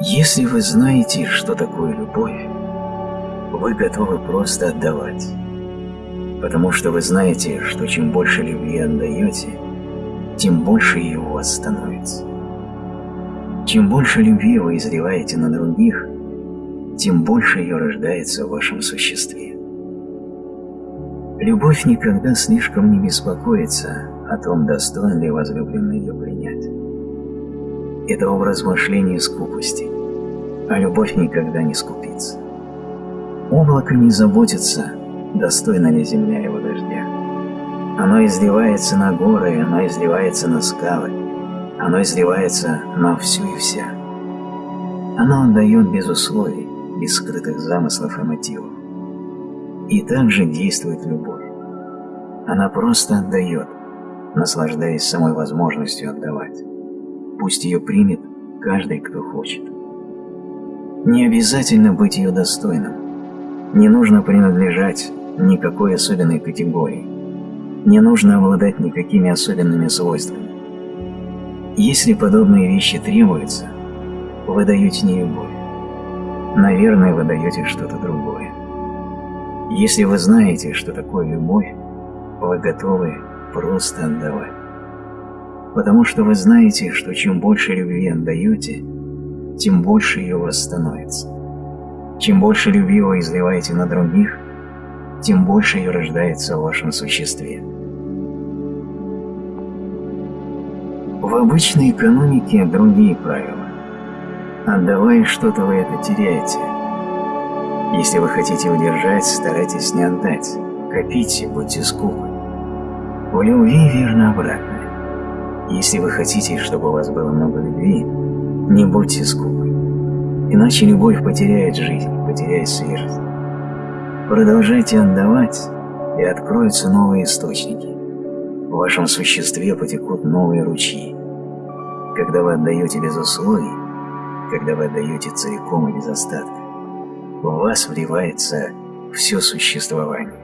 Если вы знаете, что такое любовь, вы готовы просто отдавать, потому что вы знаете, что чем больше любви отдаете, тем больше ее у вас становится. Чем больше любви вы изливаете на других, тем больше ее рождается в вашем существе. Любовь никогда слишком не беспокоится о том, достоин ли возлюбленный ее принять. Это образ мышления скупости, а любовь никогда не скупится. Облако не заботится, достойна ли земля его дождя. Оно изливается на горы, оно изливается на скалы, оно изливается на всю и вся. Оно отдает без условий, без скрытых замыслов и мотивов. И также действует любовь. Она просто отдает, наслаждаясь самой возможностью отдавать. Пусть ее примет каждый, кто хочет. Не обязательно быть ее достойным. Не нужно принадлежать никакой особенной категории. Не нужно обладать никакими особенными свойствами. Если подобные вещи требуются, вы даете не любовь. Наверное, вы даете что-то другое. Если вы знаете, что такое любовь, вы готовы просто отдавать. Потому что вы знаете, что чем больше любви отдаете, тем больше ее у вас становится. Чем больше любви вы изливаете на других, тем больше ее рождается в вашем существе. В обычной экономике другие правила. Отдавая что-то, вы это теряете. Если вы хотите удержать, старайтесь не отдать. Копите, будьте скупы. В любви верно обратное. Если вы хотите, чтобы у вас было много любви, не будьте скупы. Иначе любовь потеряет жизнь, потеряет свежесть. Продолжайте отдавать, и откроются новые источники. В вашем существе потекут новые ручьи. Когда вы отдаете без условий, когда вы отдаете целиком и без остатка, в вас вливается все существование.